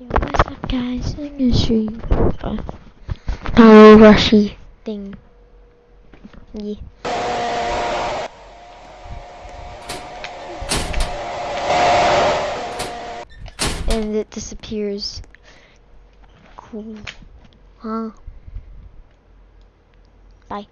Yo, what's up guys? I'm gonna show you a Power Rushy thing. Yeah. And it disappears. Cool. Huh? Bye.